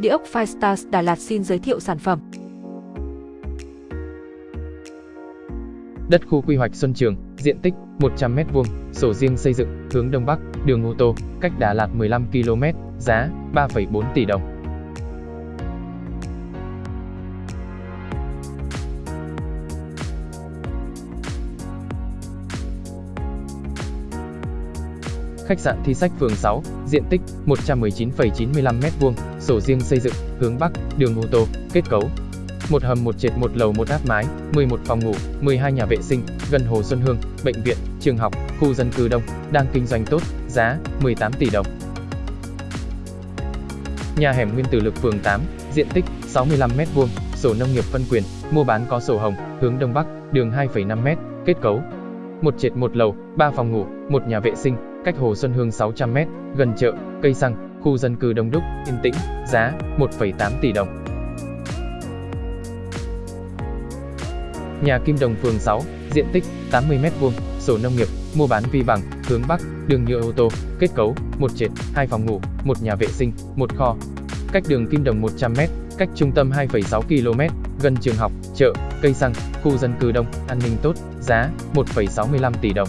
Địa ốc Firestars Đà Lạt xin giới thiệu sản phẩm. Đất khu quy hoạch Xuân Trường, diện tích 100m2, sổ riêng xây dựng, hướng Đông Bắc, đường ô tô, cách Đà Lạt 15 km, giá 3,4 tỷ đồng. Khách sạn Thi Sách phường 6, diện tích 119,95m2, sổ riêng xây dựng, hướng Bắc, đường ô tô, kết cấu. Một hầm một trệt một lầu một áp mái, 11 phòng ngủ, 12 nhà vệ sinh, gần Hồ Xuân Hương, bệnh viện, trường học, khu dân cư đông, đang kinh doanh tốt, giá 18 tỷ đồng. Nhà hẻm Nguyên Tử Lực phường 8, diện tích 65m2, sổ nông nghiệp phân quyền, mua bán có sổ hồng, hướng Đông Bắc, đường 2,5m, kết cấu. Một trệt một lầu, 3 phòng ngủ, một nhà vệ sinh, cách Hồ Xuân Hương 600m, gần chợ, cây xăng, khu dân cư đông đúc, yên tĩnh, giá 1,8 tỷ đồng. Nhà Kim Đồng phường 6, diện tích 80m2, sổ nông nghiệp, mua bán vi bằng, hướng Bắc, đường nhựa ô tô, kết cấu, một trệt, hai phòng ngủ, một nhà vệ sinh, một kho. Cách đường Kim Đồng 100m, cách trung tâm 2,6 km, gần trường học, chợ, cây xăng, khu dân cư đông, an ninh tốt, giá 1,65 tỷ đồng.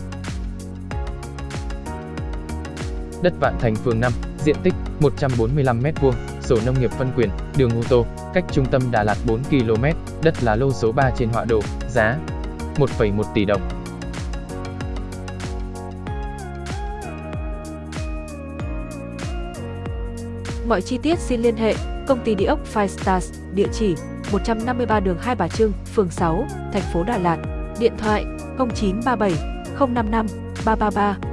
Đất Vạn Thành phường 5, diện tích 145m2, sổ nông nghiệp phân quyền, đường ô tô, cách trung tâm Đà Lạt 4 km, đất là lô số 3 trên họa đồ, giá 1,1 tỷ đồng. Mọi chi tiết xin liên hệ công ty địa ốc Five Stars, địa chỉ 153 đường Hai Bà Trưng, phường 6, thành phố Đà Lạt, điện thoại 0937 055 333